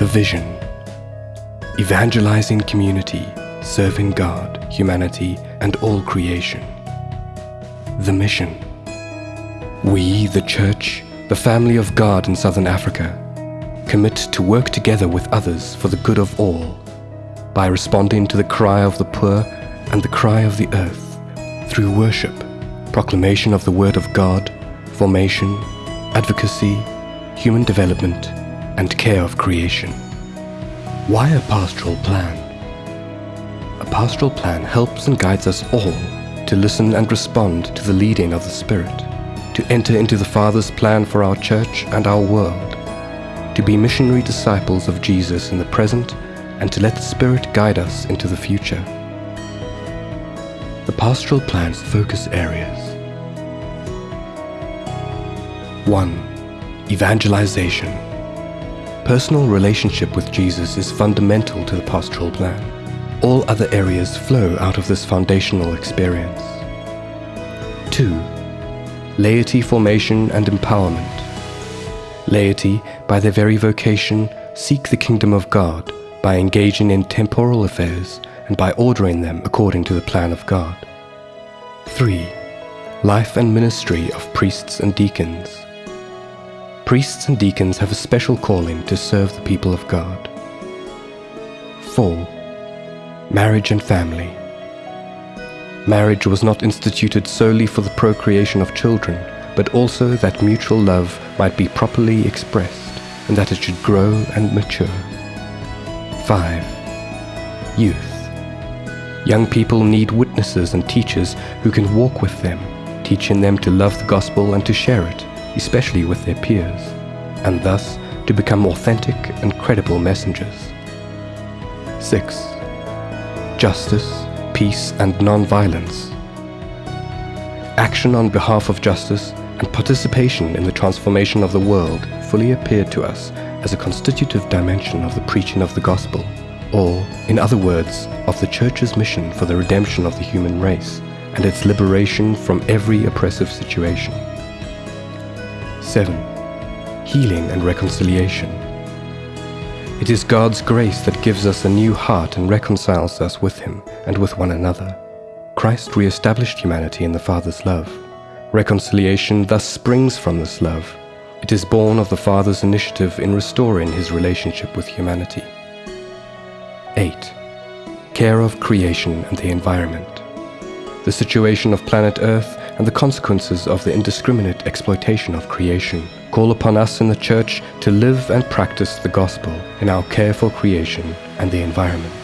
The vision evangelizing community, serving God, humanity, and all creation. The mission we, the Church, the family of God in Southern Africa, commit to work together with others for the good of all by responding to the cry of the poor and the cry of the earth through worship, proclamation of the Word of God, formation, advocacy, human development, and care of creation. Why a pastoral plan? A pastoral plan helps and guides us all to listen and respond to the leading of the Spirit, to enter into the Father's plan for our church and our world, to be missionary disciples of Jesus in the present and to let the Spirit guide us into the future. The pastoral plan's focus areas 1. Evangelization. Personal relationship with Jesus is fundamental to the pastoral plan. All other areas flow out of this foundational experience. 2. Laity formation and empowerment. Laity, by their very vocation, seek the kingdom of God by engaging in temporal affairs and by ordering them according to the plan of God. 3. Life and ministry of priests and deacons. Priests and deacons have a special calling to serve the people of God. 4. Marriage and family. Marriage was not instituted solely for the procreation of children, but also that mutual love might be properly expressed and that it should grow and mature. 5. Youth. Young people need witnesses and teachers who can walk with them, teaching them to love the gospel and to share it especially with their peers, and thus to become authentic and credible messengers. 6. Justice, peace and non-violence. Action on behalf of justice and participation in the transformation of the world fully appeared to us as a constitutive dimension of the preaching of the gospel, or, in other words, of the Church's mission for the redemption of the human race and its liberation from every oppressive situation. 7. Healing and reconciliation. It is God's grace that gives us a new heart and reconciles us with Him and with one another. Christ re-established humanity in the Father's love. Reconciliation thus springs from this love. It is born of the Father's initiative in restoring His relationship with humanity. 8. Care of creation and the environment. The situation of planet Earth and the consequences of the indiscriminate exploitation of creation call upon us in the Church to live and practice the gospel in our care for creation and the environment.